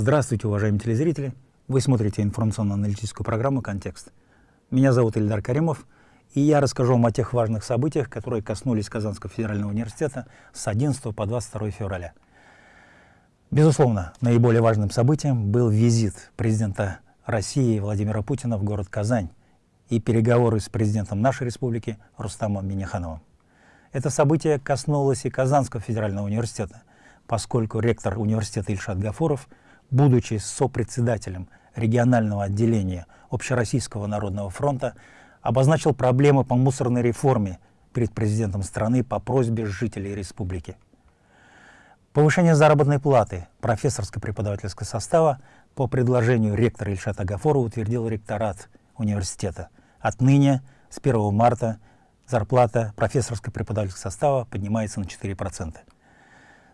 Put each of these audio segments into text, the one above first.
Здравствуйте, уважаемые телезрители! Вы смотрите информационно-аналитическую программу «Контекст». Меня зовут Ильдар Каримов, и я расскажу вам о тех важных событиях, которые коснулись Казанского федерального университета с 11 по 22 февраля. Безусловно, наиболее важным событием был визит президента России Владимира Путина в город Казань и переговоры с президентом нашей республики Рустамом Минихановым. Это событие коснулось и Казанского федерального университета, поскольку ректор университета Ильшат Гафуров – будучи сопредседателем регионального отделения Общероссийского народного фронта, обозначил проблемы по мусорной реформе перед президентом страны по просьбе жителей республики. Повышение заработной платы профессорско-преподавательского состава по предложению ректора Ильшата Гафора утвердил ректорат университета. Отныне, с 1 марта, зарплата профессорско-преподавательского состава поднимается на 4%.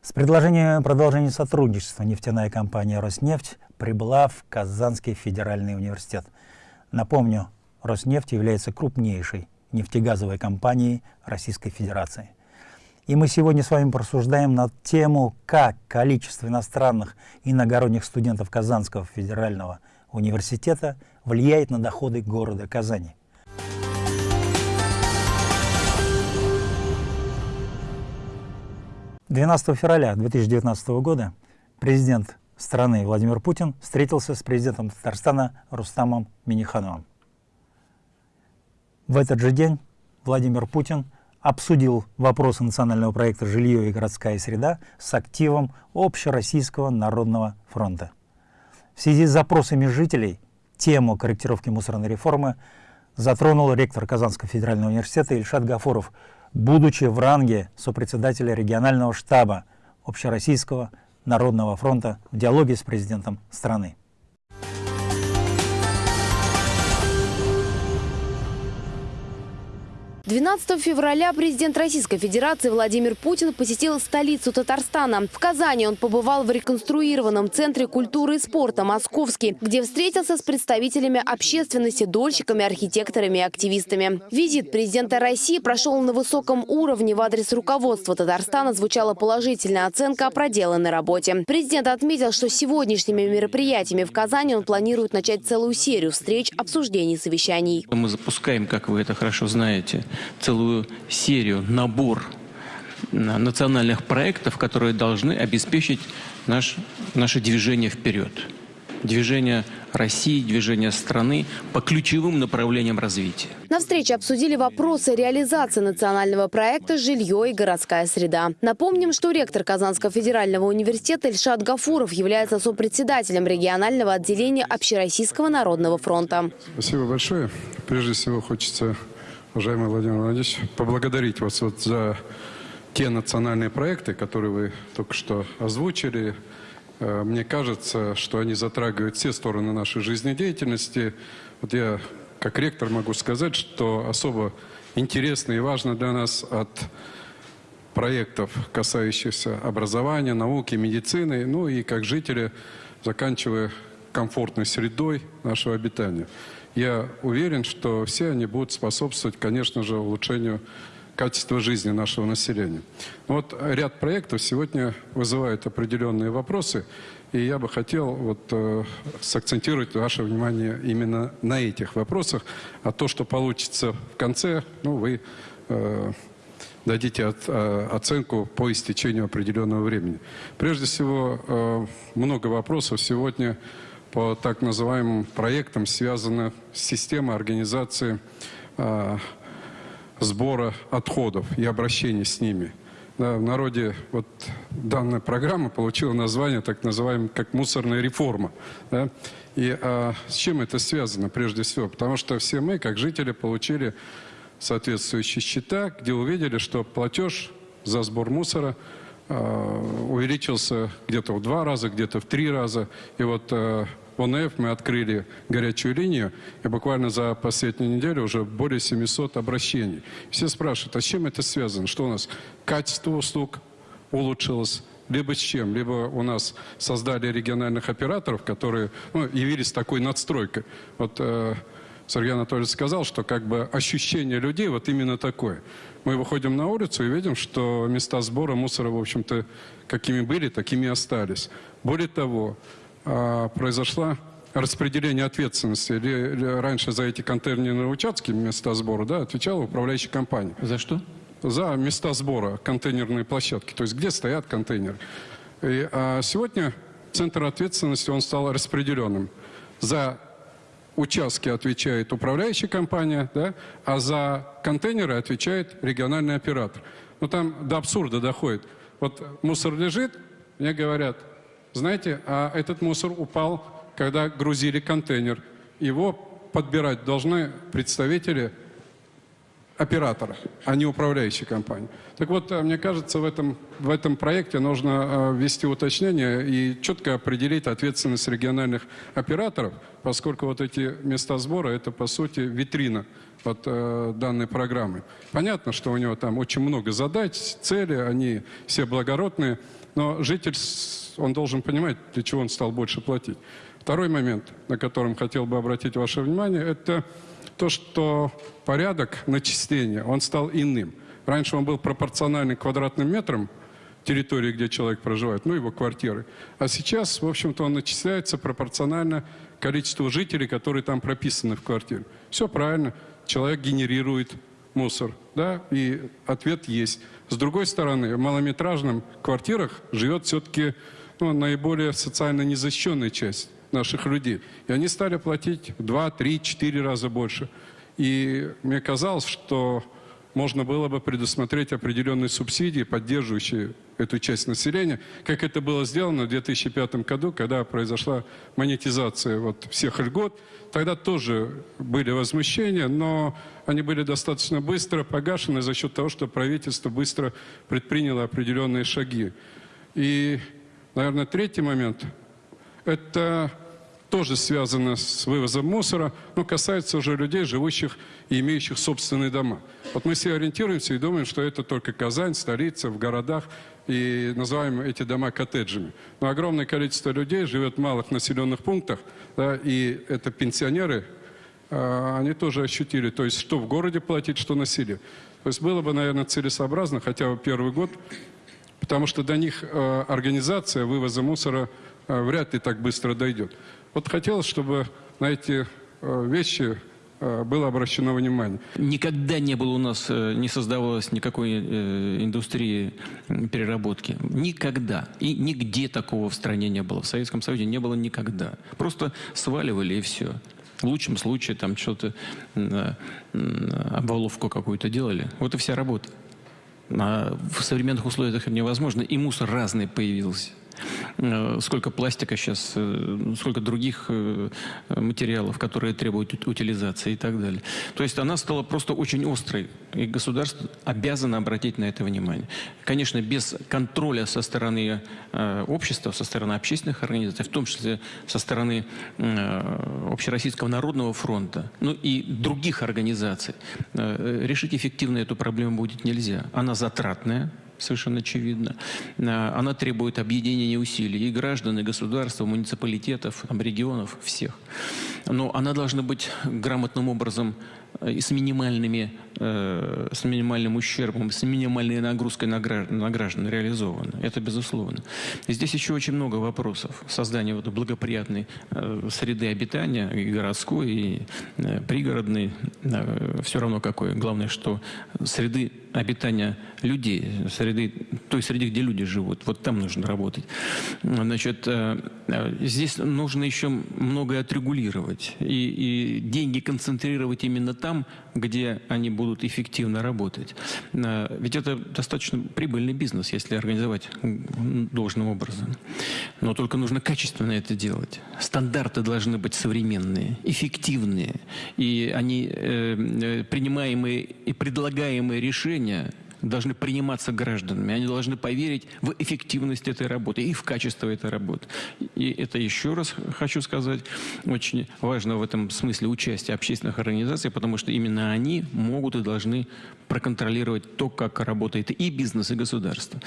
С предложением продолжения сотрудничества нефтяная компания «Роснефть» прибыла в Казанский федеральный университет. Напомню, «Роснефть» является крупнейшей нефтегазовой компанией Российской Федерации. И мы сегодня с вами порассуждаем на тему, как количество иностранных иногородних студентов Казанского федерального университета влияет на доходы города Казани. 12 февраля 2019 года президент страны Владимир Путин встретился с президентом Татарстана Рустамом Минихановым. В этот же день Владимир Путин обсудил вопросы национального проекта «Жилье и городская среда» с активом Общероссийского народного фронта. В связи с запросами жителей тему корректировки мусорной реформы затронул ректор Казанского федерального университета Ильшат Гафуров, будучи в ранге сопредседателя регионального штаба Общероссийского народного фронта в диалоге с президентом страны. 12 февраля президент Российской Федерации Владимир Путин посетил столицу Татарстана. В Казани он побывал в реконструированном Центре культуры и спорта «Московский», где встретился с представителями общественности, дольщиками, архитекторами и активистами. Визит президента России прошел на высоком уровне. В адрес руководства Татарстана звучала положительная оценка о проделанной работе. Президент отметил, что сегодняшними мероприятиями в Казани он планирует начать целую серию встреч, обсуждений, совещаний. Мы запускаем, как вы это хорошо знаете, целую серию, набор национальных проектов, которые должны обеспечить наш, наше движение вперед. Движение России, движение страны по ключевым направлениям развития. На встрече обсудили вопросы реализации национального проекта «Жилье и городская среда». Напомним, что ректор Казанского федерального университета Ильшат Гафуров является сопредседателем регионального отделения Общероссийского народного фронта. Спасибо большое. Прежде всего хочется уважаемый Владимир Владимирович, поблагодарить вас вот за те национальные проекты, которые вы только что озвучили. Э, мне кажется, что они затрагивают все стороны нашей жизнедеятельности. Вот я, как ректор, могу сказать, что особо интересно и важно для нас от проектов, касающихся образования, науки, медицины, ну и как жители, заканчивая комфортной средой нашего обитания. Я уверен, что все они будут способствовать, конечно же, улучшению качества жизни нашего населения. Вот ряд проектов сегодня вызывает определенные вопросы, и я бы хотел вот, э, сакцентировать ваше внимание именно на этих вопросах, а то, что получится в конце, ну, вы э, дадите от, э, оценку по истечению определенного времени. Прежде всего, э, много вопросов сегодня по так называемым проектам связана с системой организации э, сбора отходов и обращения с ними. Да, в народе вот данная программа получила название так называемая как мусорная реформа. Да? И а, с чем это связано прежде всего? Потому что все мы, как жители, получили соответствующие счета, где увидели, что платеж за сбор мусора а, увеличился где-то в два раза, где-то в три раза. И вот а, ОНФ мы открыли горячую линию, и буквально за последнюю неделю уже более 700 обращений. Все спрашивают, а с чем это связано? Что у нас качество услуг улучшилось? Либо с чем? Либо у нас создали региональных операторов, которые ну, явились такой надстройкой. Вот э, Сергей Анатольевич сказал, что как бы ощущение людей вот именно такое. Мы выходим на улицу и видим, что места сбора мусора, в общем-то, какими были, такими и остались. Более того, произошла распределение ответственности. Раньше за эти контейнерные участки, места сбора, да, отвечала управляющая компания За что? за места сбора, контейнерные площадки, то есть где стоят контейнеры. И, а сегодня центр ответственности, он стал распределенным. За участки отвечает управляющая компания, да, а за контейнеры отвечает региональный оператор. Ну там до абсурда доходит. Вот мусор лежит, мне говорят, знаете, а этот мусор упал, когда грузили контейнер. Его подбирать должны представители оператора, а не управляющей компании. Так вот, э, мне кажется, в этом, в этом проекте нужно э, ввести уточнение и четко определить ответственность региональных операторов, поскольку вот эти места сбора – это, по сути, витрина вот, э, данной программы. Понятно, что у него там очень много задач, цели, они все благородные, но житель, он должен понимать, для чего он стал больше платить. Второй момент, на котором хотел бы обратить ваше внимание, это то, что порядок начисления, он стал иным. Раньше он был пропорциональный квадратным метрам территории, где человек проживает, ну, его квартиры. А сейчас, в общем-то, он начисляется пропорционально количеству жителей, которые там прописаны в квартире. Все правильно. Человек генерирует мусор, да, и ответ есть. С другой стороны, в малометражных квартирах живет все-таки ну, наиболее социально незащищенная часть наших людей. И они стали платить в 2, 3, 4 раза больше. И мне казалось, что можно было бы предусмотреть определенные субсидии, поддерживающие эту часть населения, как это было сделано в 2005 году, когда произошла монетизация вот всех льгот. Тогда тоже были возмущения, но они были достаточно быстро погашены за счет того, что правительство быстро предприняло определенные шаги. И, наверное, третий момент – это тоже связано с вывозом мусора, но касается уже людей, живущих и имеющих собственные дома. Вот мы все ориентируемся и думаем, что это только Казань, столица, в городах, и называем эти дома коттеджами. Но огромное количество людей живет в малых населенных пунктах, да, и это пенсионеры, а, они тоже ощутили, то есть что в городе платить, что на селе. То есть было бы, наверное, целесообразно хотя бы первый год потому что до них э, организация вывоза мусора э, вряд ли так быстро дойдет. Вот хотелось, чтобы на эти э, вещи э, было обращено внимание. Никогда не было у нас, э, не создавалось никакой индустрии переработки. Никогда. И нигде такого в стране не было. В Советском Союзе не было никогда. Просто сваливали и все. В лучшем случае там что-то, обваловку какую-то делали. Вот и вся работа. А в современных условиях это невозможно. И мусор разный появился. Э, Сколько пластика сейчас, э, сколько других э, материалов, которые требуют ут- утилизации и так далее. То есть она стала просто очень острой, и государство обязано обратить на это внимание. Конечно, без контроля со стороны общества, со стороны общественных организаций, в том числе со стороны Общероссийского народного фронта, ну и других организаций, решить эффективно эту проблему будет нельзя. Она затратная, совершенно очевидно. А, Она требует объединения усилий и граждан, и государства, муниципалитетов, там, регионов, всех. Но она должна быть грамотным образом э, и с минимальными, э, с минимальным ущербом, с минимальной нагрузкой на граждан, на граждан реализована. Это безусловно. Здесь еще очень много вопросов. Создание вот благоприятной э, среды обитания, и городской, и э, пригородной, э, все равно какой. Главное, что среды обитания людей, среды, той среды, где люди живут. Вот там нужно работать. Значит, э, э, здесь нужно еще многое отрегулировать и, и деньги концентрировать именно там, где они будут эффективно работать. Э, Ведь это достаточно прибыльный бизнес, если организовать должным образом. Но только нужно качественно это делать. Стандарты должны быть современные, эффективные. И они, э, э, принимаемые и предлагаемые решения должны приниматься гражданами. Они должны поверить в эффективность этой работы и в качество этой работы. И это еще раз хочу сказать, очень важно в этом смысле участие общественных организаций, потому что именно они могут и должны проконтролировать то, как работает и бизнес, и государство.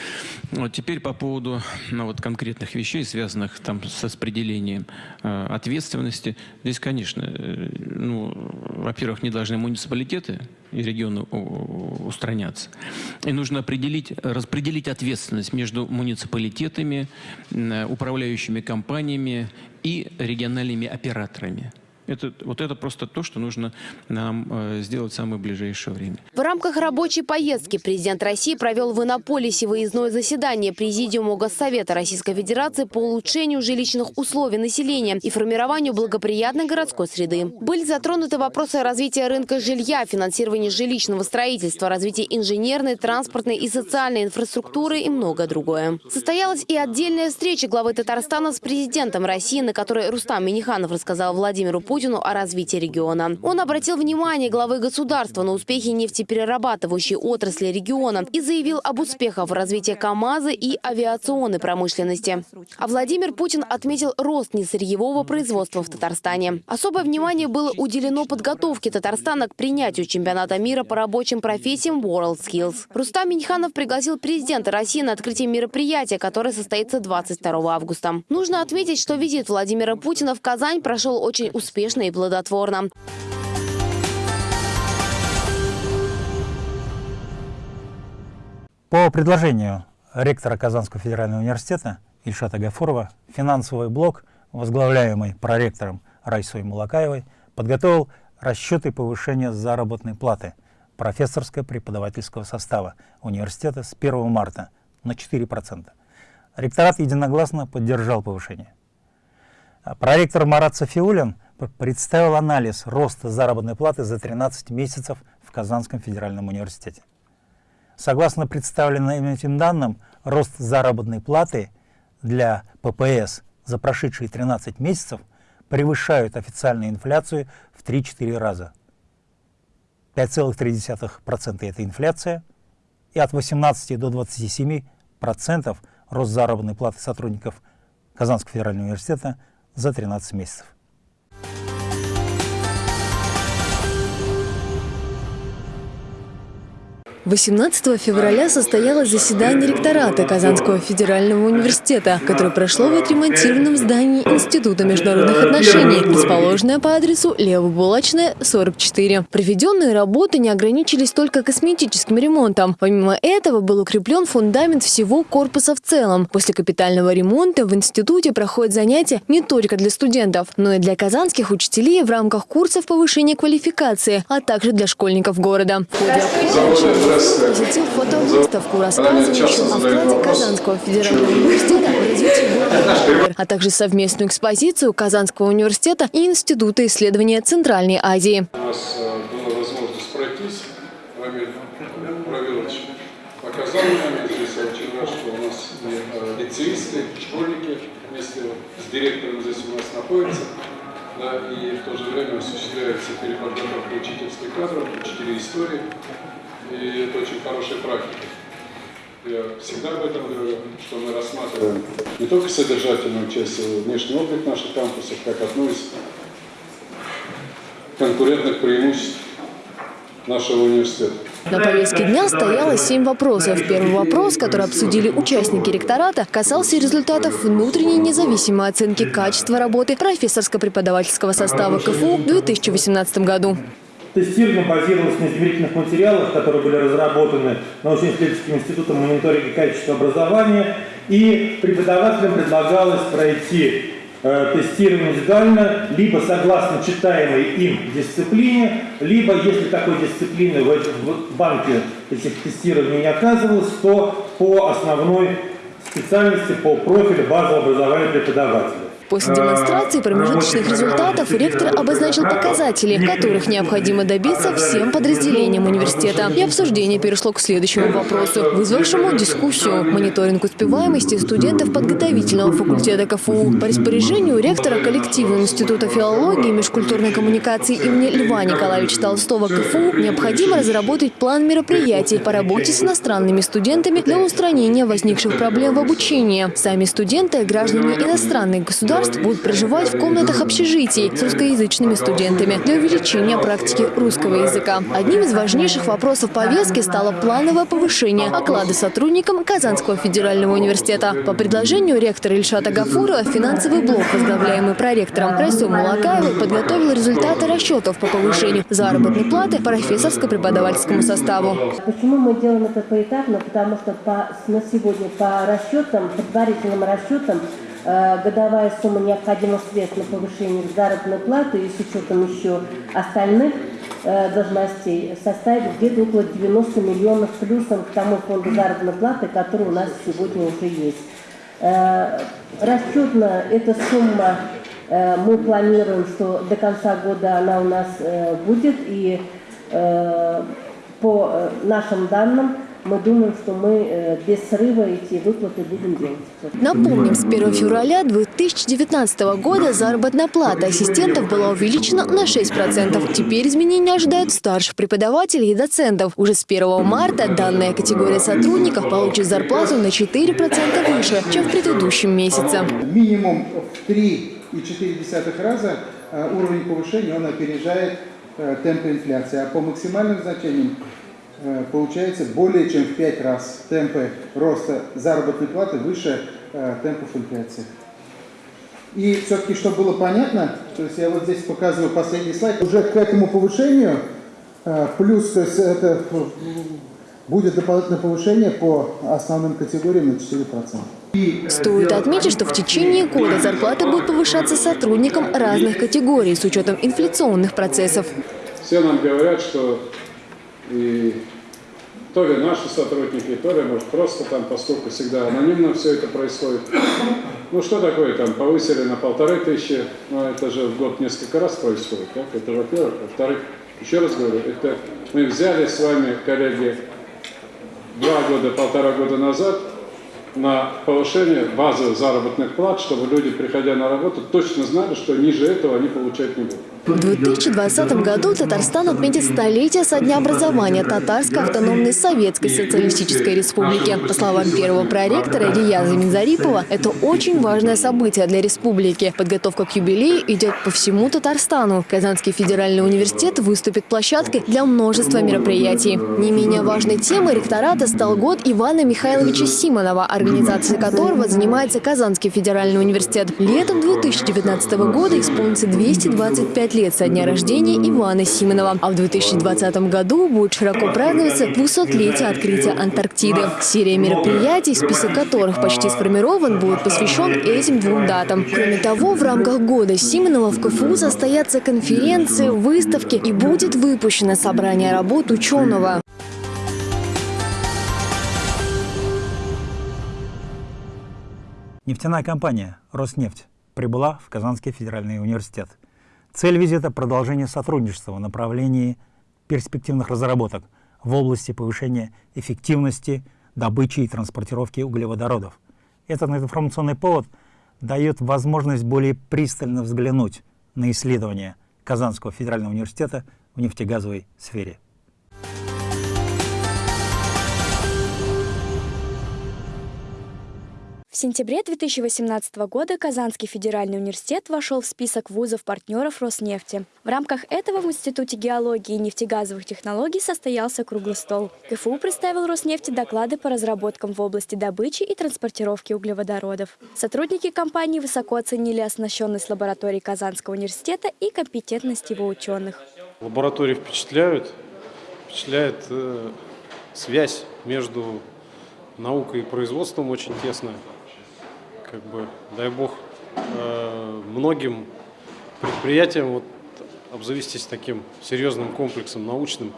Вот теперь по поводу ну, вот, конкретных вещей, связанных там, с распределением э, ответственности. Здесь, конечно, э, ну, во-первых, не должны муниципалитеты и регионы устранятся. И нужно определить, распределить ответственность между муниципалитетами, управляющими компаниями и региональными операторами. Это, вот это просто то, что нужно нам э, сделать в самое ближайшее время. В рамках рабочей поездки президент России провел в Иннополисе выездное заседание Президиума Госсовета Российской Федерации по улучшению жилищных условий населения и формированию благоприятной городской среды. Были затронуты вопросы развития рынка жилья, финансирования жилищного строительства, развития инженерной, транспортной и социальной инфраструктуры и многое другое. Состоялась и отдельная встреча главы Татарстана с президентом России, на которой Рустам Миниханов рассказал Владимиру Путину Путину о развитии региона. Он обратил внимание главы государства на успехи нефтеперерабатывающей отрасли региона и заявил об успехах в развитии КАМАЗа и авиационной промышленности. А Владимир Путин отметил рост несырьевого производства в Татарстане. Особое внимание было уделено подготовке Татарстана к принятию чемпионата мира по рабочим профессиям World Skills. Рустам Миньханов пригласил президента России на открытие мероприятия, которое состоится 22 августа. Нужно отметить, что визит Владимира Путина в Казань прошел очень успешно успешно и плодотворно. По предложению ректора Казанского федерального университета Ильшата Гафурова финансовый блок, возглавляемый проректором Райсой Мулакаевой, подготовил расчеты повышения заработной платы профессорско-преподавательского состава университета с 1 марта на 4%. Ректорат единогласно поддержал повышение. Проректор Марат Софиулин – представил анализ роста заработной платы за 13 месяцев в Казанском федеральном университете. Согласно представленным этим данным, рост заработной платы для ППС за прошедшие 13 месяцев превышают официальную инфляцию в 3-4 раза. 5,3% это инфляция, и от 18 до 27% рост заработной платы сотрудников Казанского федерального университета за 13 месяцев. 18 февраля состоялось заседание ректората Казанского федерального университета, которое прошло в отремонтированном здании Института международных отношений, расположенное по адресу Левобулачная, 44. Проведенные работы не ограничились только косметическим ремонтом. Помимо этого был укреплен фундамент всего корпуса в целом. После капитального ремонта в институте проходят занятия не только для студентов, но и для казанских учителей в рамках курсов повышения квалификации, а также для школьников города. В посетил фотовыставку, рассказывающую о вкладе Казанского федерального университета в развитие города, а также совместную экспозицию Казанского университета и Института исследования Центральной Азии. У нас э, была возможность пройтись. Рамиль Равилович показал нам, здесь что у нас и лицеисты, школьники вместе с директором здесь у нас находятся. Да, и в то же время осуществляется переподготовка учительских кадров, учителей истории. И это очень хорошая практика. Я всегда об этом говорю, что мы рассматриваем не только содержательную часть, а внешний облик наших кампусов, как одну из конкурентных преимуществ нашего университета. На повестке дня стояло семь вопросов. Первый вопрос, который обсудили участники ректората, касался результатов внутренней независимой оценки качества работы профессорско-преподавательского состава КФУ в 2018 году. Тестирование базировалось на измерительных материалах, которые были разработаны научно-исследовательским институтом мониторинга качества образования. И преподавателям предлагалось пройти э, тестирование индивидуально, либо согласно читаемой им дисциплине, либо, если такой дисциплины в, в банке этих тестирований не оказывалось, то по основной специальности, по профилю базового образования преподавателя. После демонстрации промежуточных результатов ректор обозначил показатели, которых необходимо добиться всем подразделениям университета. И обсуждение перешло к следующему вопросу, вызвавшему дискуссию. Мониторинг успеваемости студентов подготовительного факультета КФУ. По распоряжению ректора коллектива Института филологии и межкультурной коммуникации имени Льва Николаевича Толстого КФУ необходимо разработать план мероприятий по работе с иностранными студентами для устранения возникших проблем в обучении. Сами студенты, граждане иностранных государств, государств будут проживать в комнатах общежитий с русскоязычными студентами для увеличения практики русского языка. Одним из важнейших вопросов повестки стало плановое повышение оклада сотрудникам Казанского федерального университета. По предложению ректора Ильшата Гафурова финансовый блок, возглавляемый проректором Расем Малакаевой, подготовил результаты расчетов по повышению заработной платы профессорско-преподавательскому составу. Почему мы делаем это поэтапно? Потому что по, на сегодня по расчетам, предварительным расчетам, годовая сумма необходимых средств на повышение заработной платы и с учетом еще остальных э, должностей составит где-то около 90 миллионов плюсом к тому фонду заработной платы, который у нас сегодня уже есть. Э, расчетно эта сумма э, мы планируем, что до конца года она у нас э, будет и Э, по э, нашим данным, мы думаем, что мы э, без срыва эти выплаты будем делать. Напомним, с 1 февраля 2019 года заработная плата ассистентов была увеличена на 6%. Теперь изменения ожидают старших преподавателей и доцентов. Уже с 1 марта данная категория сотрудников получит зарплату на 4% выше, чем в предыдущем месяце. Минимум в 3,4 раза уровень повышения он опережает Э, темпа инфляции, а по максимальным значениям э, получается более чем в 5 раз темпы роста заработной платы выше э, темпов инфляции. И все-таки, чтобы было понятно, то есть я вот здесь показываю последний слайд, уже к этому повышению плюс, то есть это будет дополнительное повышение по основным категориям на 4%. Стоит отметить, что в течение года зарплаты будут повышаться сотрудникам разных категорий с учетом инфляционных процессов. Все нам говорят, что и то ли наши сотрудники, то ли, может, просто там, поскольку всегда анонимно все это происходит. Ну, что такое там, повысили на полторы тысячи, ну, это же в год несколько раз происходит, так? Это, во-первых. Во-вторых, еще раз говорю, это мы взяли с вами, коллеги, два года, полтора года назад на повышение базовых заработных плат, чтобы люди, приходя на работу, точно знали, что ниже этого они получать не будут. В 2020 году Татарстан отметит столетие со дня образования Татарской автономной Советской Социалистической Республики. По словам первого проректора Ильяза Минзарипова, это очень важное событие для республики. Подготовка к юбилею идет по всему Татарстану. Казанский федеральный университет выступит площадкой для множества мероприятий. Не менее важной темой ректората стал год Ивана Михайловича Симонова, организацией которого занимается Казанский федеральный университет. Летом 2019 года исполнится 225 лет со дня рождения Ивана Симонова. А в 2020 году будет широко праздноваться 200-летие открытия Антарктиды. Серия мероприятий, список которых почти сформирован, будет посвящен этим двум датам. Кроме того, в рамках года Симонова в КФУ состоятся конференции, выставки и будет выпущено собрание работ ученого. Нефтяная компания «Роснефть» прибыла в Казанский федеральный университет – Цель визита – продолжение сотрудничества в направлении перспективных разработок в области повышения эффективности добычи и транспортировки углеводородов. Этот информационный повод дает возможность более пристально взглянуть на исследования Казанского федерального университета в нефтегазовой сфере. В сентябре 2018 года Казанский федеральный университет вошел в список вузов-партнеров Роснефти. В рамках этого в Институте геологии и нефтегазовых технологий состоялся круглый стол. КФУ представил Роснефти доклады по разработкам в области добычи и транспортировки углеводородов. Сотрудники компании высоко оценили оснащенность лаборатории Казанского университета и компетентность его ученых. Лаборатории впечатляют, впечатляет э, связь между наукой и производством очень тесная как бы, дай бог, э, многим предприятиям вот, обзавестись таким серьезным комплексом научным.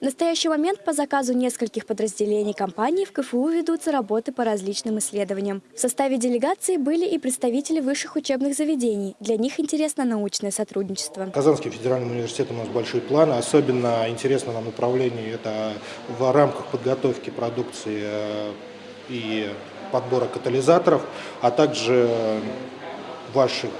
В настоящий момент по заказу нескольких подразделений компании в КФУ ведутся работы по различным исследованиям. В составе делегации были и представители высших учебных заведений. Для них интересно научное сотрудничество. Казанский федеральный университет у нас большие планы. Особенно интересно нам направление это в рамках подготовки продукции э, и подбора катализаторов, а также ваших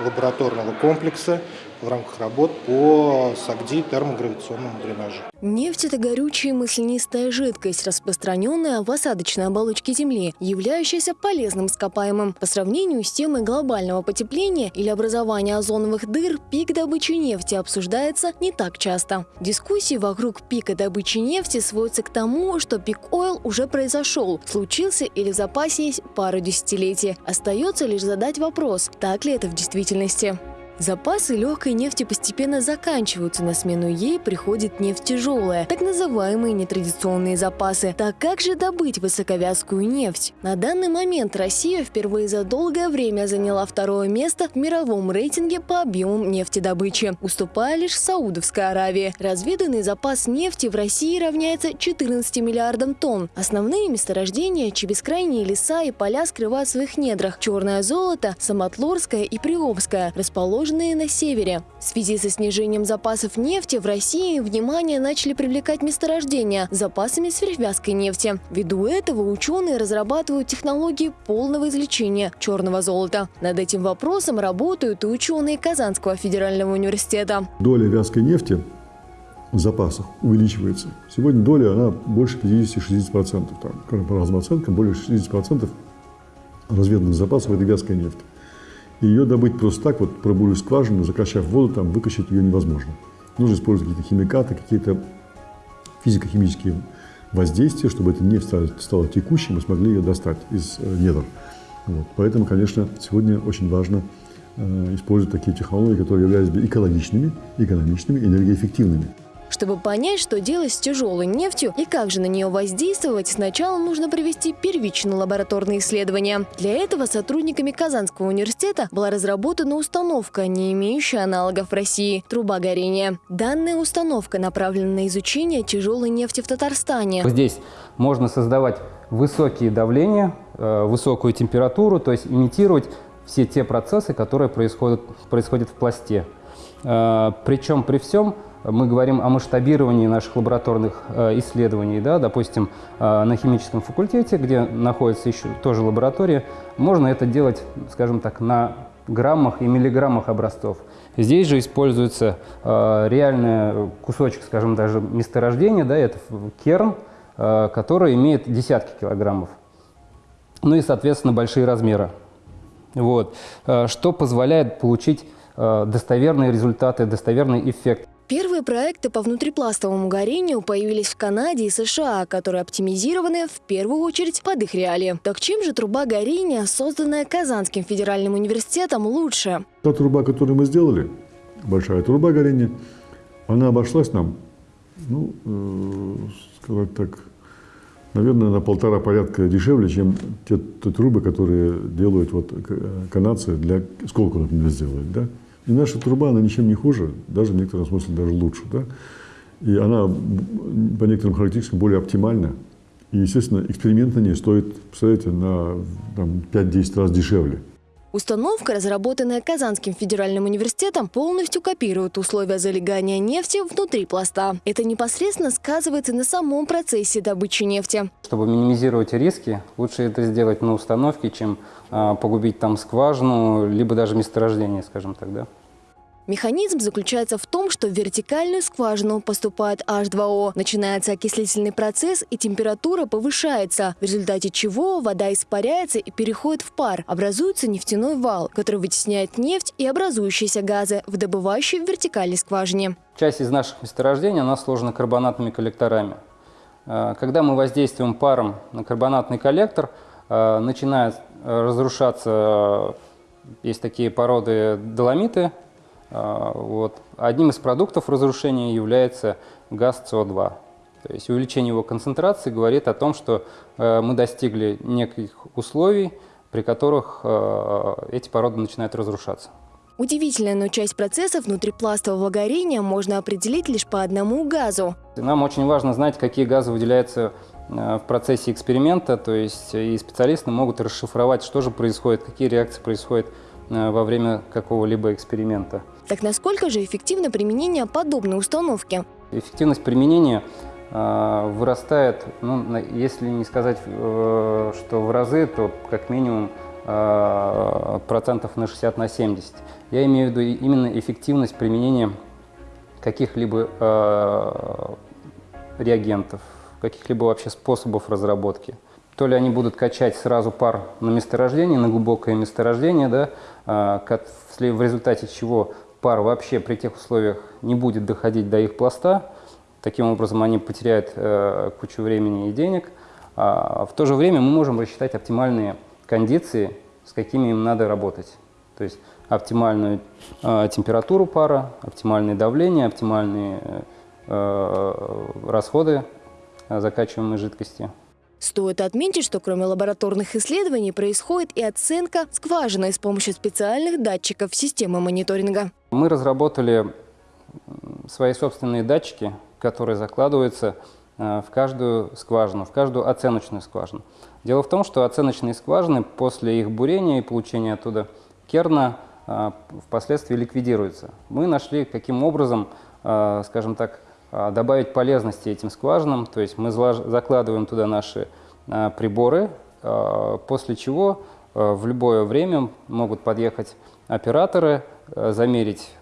лабораторного комплекса, в рамках работ по САГДИ термогравитационному дренажу. Нефть – это горючая маслянистая жидкость, распространенная в осадочной оболочке Земли, являющаяся полезным ископаемым. По сравнению с темой глобального потепления или образования озоновых дыр, пик добычи нефти обсуждается не так часто. Дискуссии вокруг пика добычи нефти сводятся к тому, что пик ойл уже произошел, случился или в запасе есть пару десятилетий. Остается лишь задать вопрос, так ли это в действительности. Запасы легкой нефти постепенно заканчиваются, на смену ей приходит нефть тяжелая, так называемые нетрадиционные запасы. Так как же добыть высоковязкую нефть? На данный момент Россия впервые за долгое время заняла второе место в мировом рейтинге по объемам нефтедобычи, уступая лишь Саудовской Аравии. Разведанный запас нефти в России равняется 14 миллиардам тонн. Основные месторождения, бескрайние леса и поля скрывают в своих недрах. Черное золото, Самотлорское и Приобское, расположены расположенные на севере. В связи со снижением запасов нефти в России внимание начали привлекать месторождения запасами сверхвязкой нефти. Ввиду этого ученые разрабатывают технологии полного извлечения черного золота. Над этим вопросом работают и ученые Казанского федерального университета. Доля вязкой нефти в запасах увеличивается. Сегодня доля она больше 50-60%. Там, по разным оценкам, более 60% разведанных запасов – это вязкая нефть. И ее добыть просто так, вот пробурив скважину, закачав воду, там выкачать ее невозможно. Нужно использовать какие-то химикаты, какие-то физико-химические воздействия, чтобы эта нефть стала, стала текущей, мы смогли ее достать из э, недр. Вот. Поэтому, конечно, сегодня очень важно э, использовать такие технологии, которые являются экологичными, экономичными, энергоэффективными. Чтобы понять, что делать с тяжелой нефтью и как же на нее воздействовать, сначала нужно провести первичные лабораторные исследования. Для этого сотрудниками Казанского университета была разработана установка, не имеющая аналогов в России – труба горения. Данная установка направлена на изучение тяжелой нефти в Татарстане. Здесь можно создавать высокие давления, э, высокую температуру, то есть имитировать все те процессы, которые происходят, происходят в пласте. Э, Причем при всем мы говорим о масштабировании наших лабораторных э, исследований, да, допустим, э, на химическом факультете, где находится еще тоже лаборатория, можно это делать, скажем так, на граммах и миллиграммах образцов. Здесь же используется э, реальный кусочек, скажем, даже месторождения, да, это керн, который имеет десятки килограммов. Ну и, соответственно, большие размеры. Вот. Что позволяет получить достоверные результаты, достоверный эффект. Первые проекты по внутрипластовому горению появились в Канаде и США, которые оптимизированы в первую очередь под их реалии. Так чем же труба горения, созданная Казанским федеральным университетом, лучше? Та труба, которую мы сделали, большая труба горения, она обошлась нам, ну, э, сказать так, наверное, на полтора порядка дешевле, чем те, те трубы, которые делают вот канадцы для сколько, например, сделают, да? И наша труба, она ничем не хуже, даже в некотором смысле даже лучше. Да? И она по некоторым характеристикам более оптимальна. И, естественно, эксперимент на ней стоит, представляете, на 5-10 раз дешевле. Установка, разработанная Казанским федеральным университетом, полностью копирует условия залегания нефти внутри пласта. Это непосредственно сказывается на самом процессе добычи нефти. Чтобы минимизировать риски, лучше это сделать на установке, чем а, погубить там скважину, либо даже месторождение, скажем так, да. Механизм заключается в том, что в вертикальную скважину поступает H2O, начинается окислительный процесс и температура повышается, в результате чего вода испаряется и переходит в пар. Образуется нефтяной вал, который вытесняет нефть и образующиеся газы в добывающей в вертикальной скважине. Часть из наших месторождений она сложена карбонатными коллекторами. А, когда мы воздействуем паром на карбонатный коллектор, а, начинает разрушаться, есть такие породы доломиты, вот. Одним из продуктов разрушения является газ СО2. То есть увеличение его концентрации говорит о том, что э, мы достигли неких условий, при которых э, эти породы начинают разрушаться. Удивительно, но часть процессов внутрипластового горения можно определить лишь по одному газу. Нам очень важно знать, какие газы выделяются э, в процессе эксперимента, то есть и специалисты могут расшифровать, что же происходит, какие реакции происходят во время какого-либо эксперимента. Так насколько же эффективно применение подобной установки? Эффективность применения э, вырастает, ну, если не сказать, э, что в разы, то как минимум э, процентов на 60 на 70. Я имею в виду именно эффективность применения каких-либо э, реагентов, каких-либо вообще способов разработки. То ли они будут качать сразу пар на месторождение, на глубокое месторождение, да, э, в результате чего пар вообще при тех условиях не будет доходить до их пласта, таким образом они потеряют э, кучу времени и денег. А в то же время мы можем рассчитать оптимальные кондиции, с какими им надо работать. То есть оптимальную э, температуру пара, оптимальное давление, оптимальные э, расходы закачиваемой жидкости. Стоит отметить, что кроме лабораторных исследований происходит и оценка скважины с помощью специальных датчиков системы мониторинга. Мы разработали свои собственные датчики, которые закладываются э, в каждую скважину, в каждую оценочную скважину. Дело в том, что оценочные скважины после их бурения и получения оттуда керна э, впоследствии ликвидируются. Мы нашли, каким образом, э, скажем так, добавить полезности этим скважинам, то есть мы закладываем туда наши приборы, после чего в любое время могут подъехать операторы, замерить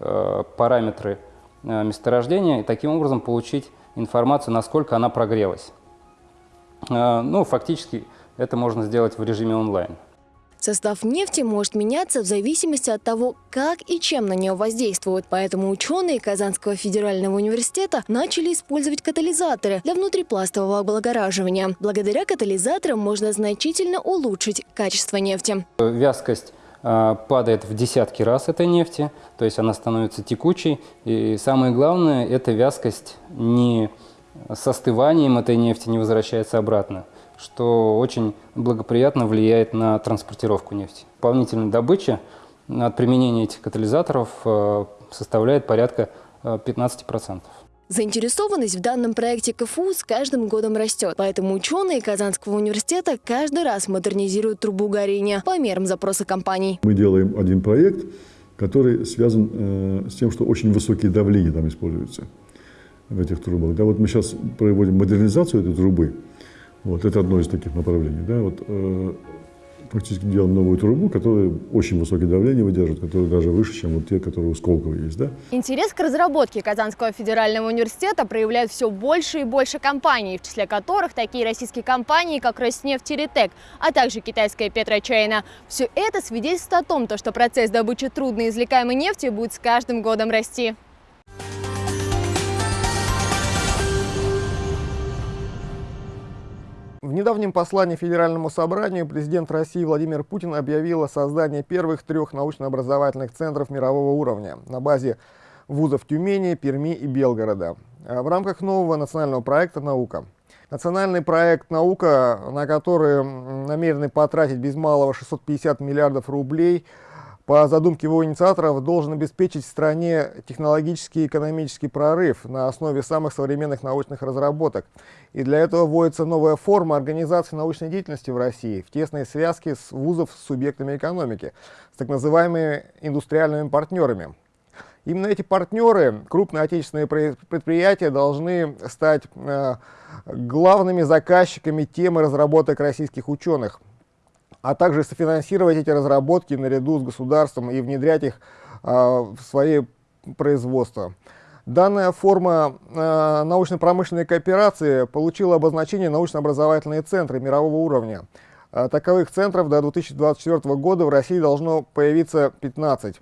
параметры месторождения и таким образом получить информацию, насколько она прогрелась. Ну, фактически это можно сделать в режиме онлайн. Состав нефти может меняться в зависимости от того, как и чем на нее воздействуют. Поэтому ученые Казанского федерального университета начали использовать катализаторы для внутрипластового облагораживания. Благодаря катализаторам можно значительно улучшить качество нефти. Вязкость а, падает в десятки раз этой нефти, то есть она становится текучей. И самое главное, эта вязкость не с остыванием этой нефти не возвращается обратно, что очень благоприятно влияет на транспортировку нефти. Дополнительная добыча от применения этих катализаторов а, составляет порядка 15%. А, Заинтересованность в данном проекте КФУ с каждым годом растет, поэтому ученые Казанского университета каждый раз модернизируют трубу горения по мерам запроса компаний. Мы делаем один проект, который связан э, с тем, что очень высокие давления там используются в этих трубах. Да, вот мы сейчас проводим модернизацию этой трубы. Вот, это одно из таких направлений. Да, вот, э, фактически делаем новую трубу, которая очень высокое давление выдерживает, которая даже выше, чем вот те, которые у Сколково есть. Да? Интерес к разработке Казанского федерального университета проявляют все больше и больше компаний, в числе которых такие российские компании, как Роснефть и Ритек, а также китайская Петрочайна. Все это свидетельствует о том, что процесс добычи трудноизвлекаемой нефти будет с каждым годом расти. Недавнем послании Федеральному собранию президент России Владимир Путин объявил о создании первых трех научно-образовательных центров мирового уровня на базе вузов Тюмени, Перми и Белгорода в рамках нового национального проекта «Наука». Национальный проект «Наука», на который намерены потратить без малого 650 миллиардов рублей – по задумке его инициаторов, должен обеспечить стране технологический и экономический прорыв на основе самых современных научных разработок. И для этого вводится новая форма организации научной деятельности в России в тесной связке с вузов с субъектами экономики, с так называемыми индустриальными партнерами. Именно эти партнеры, крупные отечественные предприятия, должны стать э, главными заказчиками темы разработок российских ученых а также софинансировать эти разработки наряду с государством и внедрять их а, в свои производства. Данная форма э, научно-промышленной кооперации получила обозначение научно-образовательные центры мирового уровня. Э, таковых центров до 2024 года в России должно появиться 15.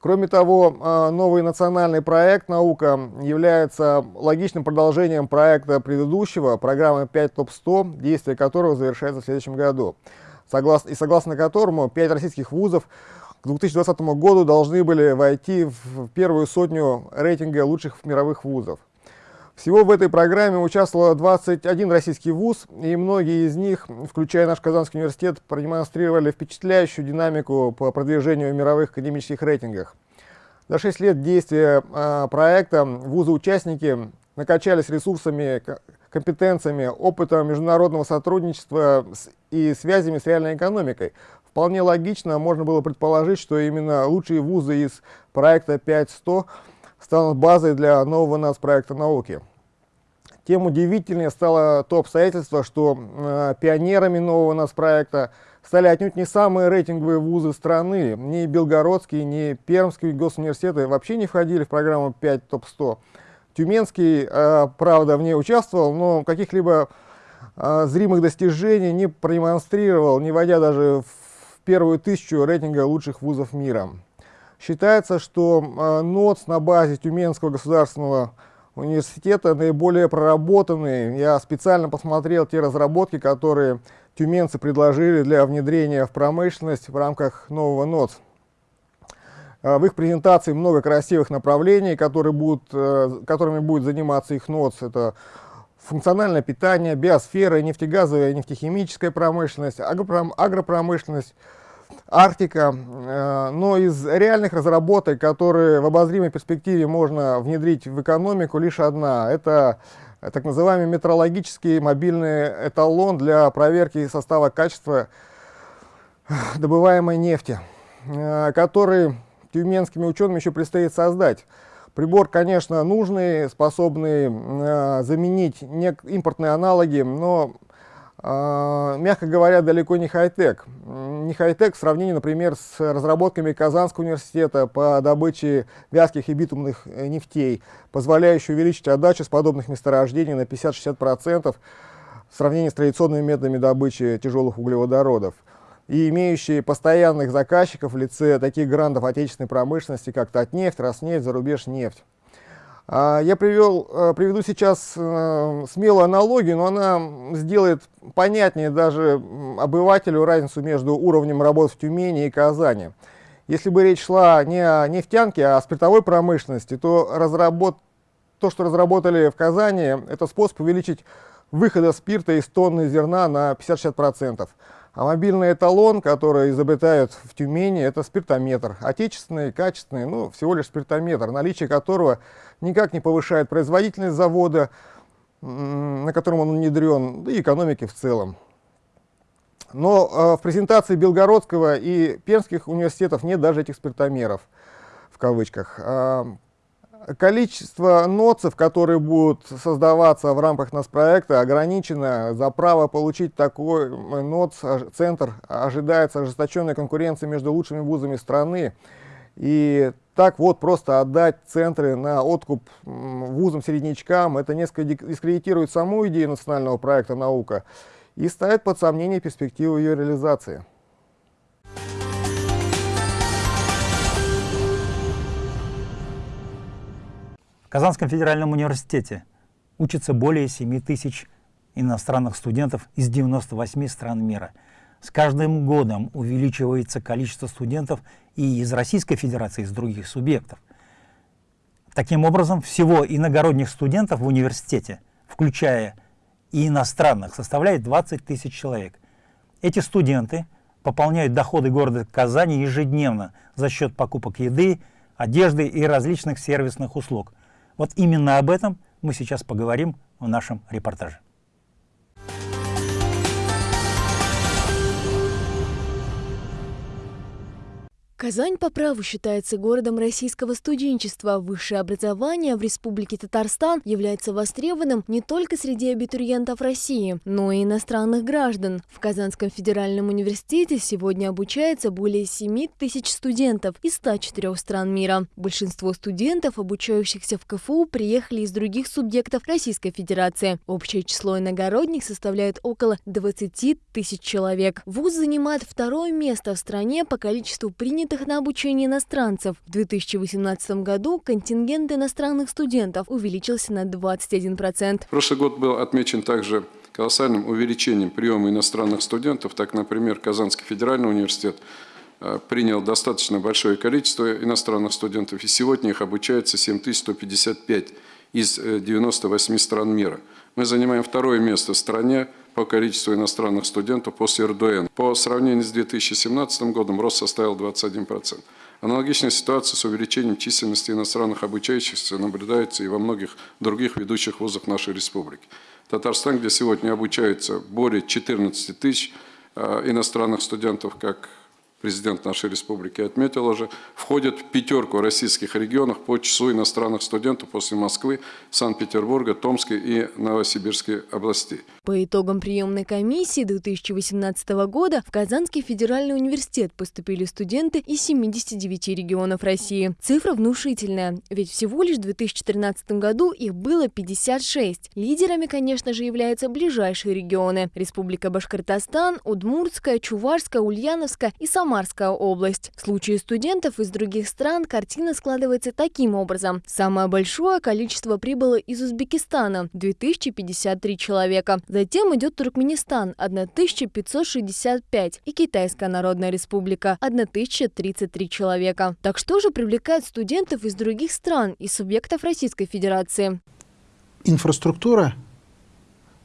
Кроме того, э, новый национальный проект «Наука» является логичным продолжением проекта предыдущего, программы 5 ТОП-100, действие которого завершается в следующем году согласно, и согласно которому пять российских вузов к 2020 году должны были войти в первую сотню рейтинга лучших мировых вузов. Всего в этой программе участвовало 21 российский вуз, и многие из них, включая наш Казанский университет, продемонстрировали впечатляющую динамику по продвижению в мировых академических рейтингах. За 6 лет действия э, проекта вузы-участники накачались ресурсами компетенциями, опытом международного сотрудничества и связями с реальной экономикой. Вполне логично можно было предположить, что именно лучшие вузы из проекта 5.100 станут базой для нового нацпроекта науки. Тем удивительнее стало то обстоятельство, что э, пионерами нового нацпроекта стали отнюдь не самые рейтинговые вузы страны. Ни Белгородский, ни Пермский госуниверситеты вообще не входили в программу 5 ТОП-100. Тюменский, э, правда, в ней участвовал, но каких-либо э, зримых достижений не продемонстрировал, не войдя даже в первую тысячу рейтинга лучших вузов мира. Считается, что э, НОЦ на базе Тюменского государственного университета наиболее проработанный. Я специально посмотрел те разработки, которые тюменцы предложили для внедрения в промышленность в рамках нового НОЦ. А, в их презентации много красивых направлений, которые будут, э, которыми будет заниматься их НОЦ. Это функциональное питание, биосфера, нефтегазовая нефтехимическая промышленность, агропромышленность, Арктика. Э, но из реальных разработок, которые в обозримой перспективе можно внедрить в экономику, лишь одна. Это так называемый метрологический мобильный эталон для проверки состава качества добываемой нефти, э, который тюменскими учеными еще предстоит создать. Прибор, конечно, нужный, способный э, заменить импортные аналоги, но а, мягко говоря, далеко не хай-тек. Не хай-тек в сравнении, например, с разработками Казанского университета по добыче вязких и битумных э, нефтей, позволяющей увеличить отдачу с подобных месторождений на 50-60% в сравнении с традиционными методами добычи тяжелых углеводородов и имеющие постоянных заказчиков в лице таких грантов отечественной промышленности, как Татнефть, Роснефть, Зарубеж нефть. А, я привел, э, приведу сейчас э, смелую аналогию, но она сделает понятнее даже обывателю разницу между уровнем работы в Тюмени и Казани. Если бы речь шла не о нефтянке, а о спиртовой промышленности, то, разработ... то что разработали в Казани, это способ увеличить выхода спирта из тонны зерна на 50-60%. А мобильный эталон, который изобретают в Тюмени, это спиртометр. Отечественный, качественный, ну, всего лишь спиртометр, наличие которого никак не повышает производительность завода, на котором он внедрен, да и экономики в целом. Но э, в презентации Белгородского и Пермских университетов нет даже этих спиртомеров, в кавычках. А, Количество ноцев, которые будут создаваться в рамках нас проекта, ограничено. За право получить такой ноц, центр ожидается ожесточенная конкуренция между лучшими вузами страны. И так вот просто отдать центры на откуп вузам-середнячкам, это несколько дискредитирует саму идею национального проекта «Наука» и ставит под сомнение перспективу ее реализации. Казанском федеральном университете учатся более 7 тысяч иностранных студентов из 98 стран мира. С каждым годом увеличивается количество студентов и из Российской Федерации, и из других субъектов. Таким образом, всего иногородних студентов в университете, включая и иностранных, составляет 20 тысяч человек. Эти студенты пополняют доходы города Казани ежедневно за счет покупок еды, одежды и различных сервисных услуг – вот именно об этом мы сейчас поговорим в нашем репортаже. Казань по праву считается городом российского студенчества. Высшее образование в Республике Татарстан является востребованным не только среди абитуриентов России, но и иностранных граждан. В Казанском федеральном университете сегодня обучается более 7 тысяч студентов из 104 стран мира. Большинство студентов, обучающихся в КФУ, приехали из других субъектов Российской Федерации. Общее число иногородних составляет около 20 тысяч человек. ВУЗ занимает второе место в стране по количеству принятых принятых на обучение иностранцев. В 2018 году контингент иностранных студентов увеличился на 21%. Прошлый год был отмечен также колоссальным увеличением приема иностранных студентов. Так, например, Казанский федеральный университет э, принял достаточно большое количество иностранных студентов, и сегодня их обучается 7155 из 98 э, стран мира. Мы занимаем второе место в стране по количеству иностранных студентов после РДН. По сравнению с 2017 годом рост составил 21%. Аналогичная ситуация с увеличением численности иностранных обучающихся наблюдается и во многих других ведущих вузах нашей республики. Татарстан, где сегодня обучаются более 14 тысяч э, иностранных студентов, как президент нашей республики отметил уже, входит в пятерку российских регионов по числу иностранных студентов после Москвы, Санкт-Петербурга, Томской и Новосибирской областей. По итогам приемной комиссии 2018 года в Казанский федеральный университет поступили студенты из 79 регионов России. Цифра внушительная, ведь всего лишь в 2013 году их было 56. Лидерами, конечно же, являются ближайшие регионы – Республика Башкортостан, Удмуртская, Чувашская, Ульяновская и Самарская область. В случае студентов из других стран картина складывается таким образом. Самое большое количество прибыло из Узбекистана – 2053 человека. Затем идет Туркменистан – 1565 и Китайская Народная Республика – 1033 человека. Так что же привлекает студентов из других стран и субъектов Российской Федерации? Инфраструктура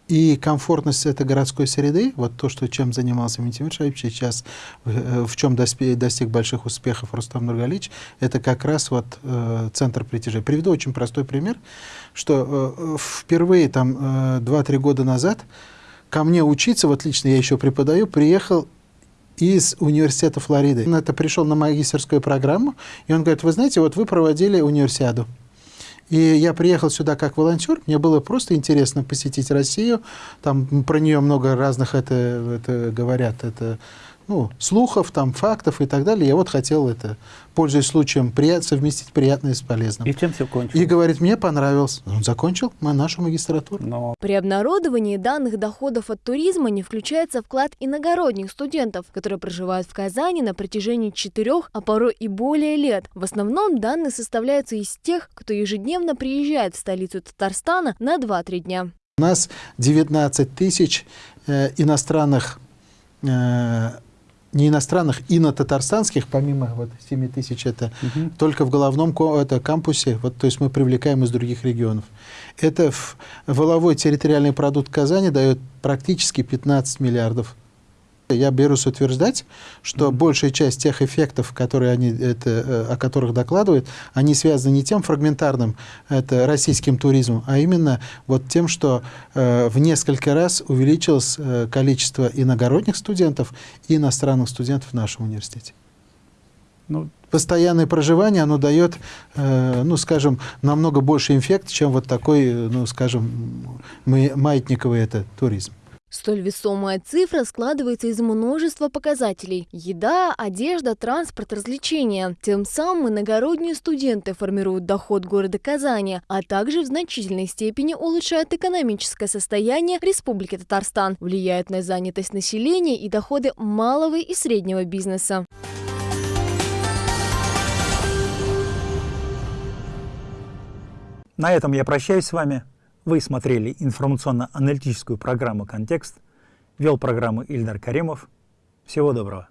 и комфортность этой городской среды, вот то, что, чем занимался Митимир Шаевич сейчас, в, в чем достиг, достиг больших успехов Рустам Нургалич, это как раз вот э, центр притяжения. Приведу очень простой пример, что э, впервые там э, 2-3 года назад ко мне учиться, вот лично я еще преподаю, приехал из университета Флориды. Он это пришел на магистерскую программу, и он говорит, вы знаете, вот вы проводили универсиаду. И я приехал сюда как волонтер, мне было просто интересно посетить Россию, там про нее много разных это, это говорят, это ну, слухов, там, фактов и так далее. Я вот хотел это, пользуясь случаем, прият, совместить приятное с полезным. И чем все кончилось? И говорит, мне понравилось. Он закончил нашу магистратуру. Но... При обнародовании данных доходов от туризма не включается вклад иногородних студентов, которые проживают в Казани на протяжении четырех, а порой и более лет. В основном данные составляются из тех, кто ежедневно приезжает в столицу Татарстана на 2-3 дня. У нас 19 тысяч э, иностранных э, не иностранных, и на татарстанских, помимо вот 7 тысяч, это угу. только в головном это, кампусе, вот, то есть мы привлекаем из других регионов. Это в, воловой территориальный продукт Казани дает практически 15 миллиардов я берусь утверждать, что большая часть тех эффектов, которые они, это, э, о которых докладывают, они связаны не тем фрагментарным это, российским туризмом, а именно вот тем, что э, в несколько раз увеличилось э, количество иногородних студентов и иностранных студентов в нашем университете. Ну, Постоянное проживание, оно дает, э, ну, скажем, намного больше эффект, чем вот такой, ну, скажем, маятниковый это туризм. Столь весомая цифра складывается из множества показателей. Еда, одежда, транспорт, развлечения. Тем самым иногородние студенты формируют доход города Казани, а также в значительной степени улучшают экономическое состояние Республики Татарстан, влияют на занятость населения и доходы малого и среднего бизнеса. На этом я прощаюсь с вами. Вы смотрели информационно-аналитическую программу «Контекст». Вел программу Ильдар Каримов. Всего доброго.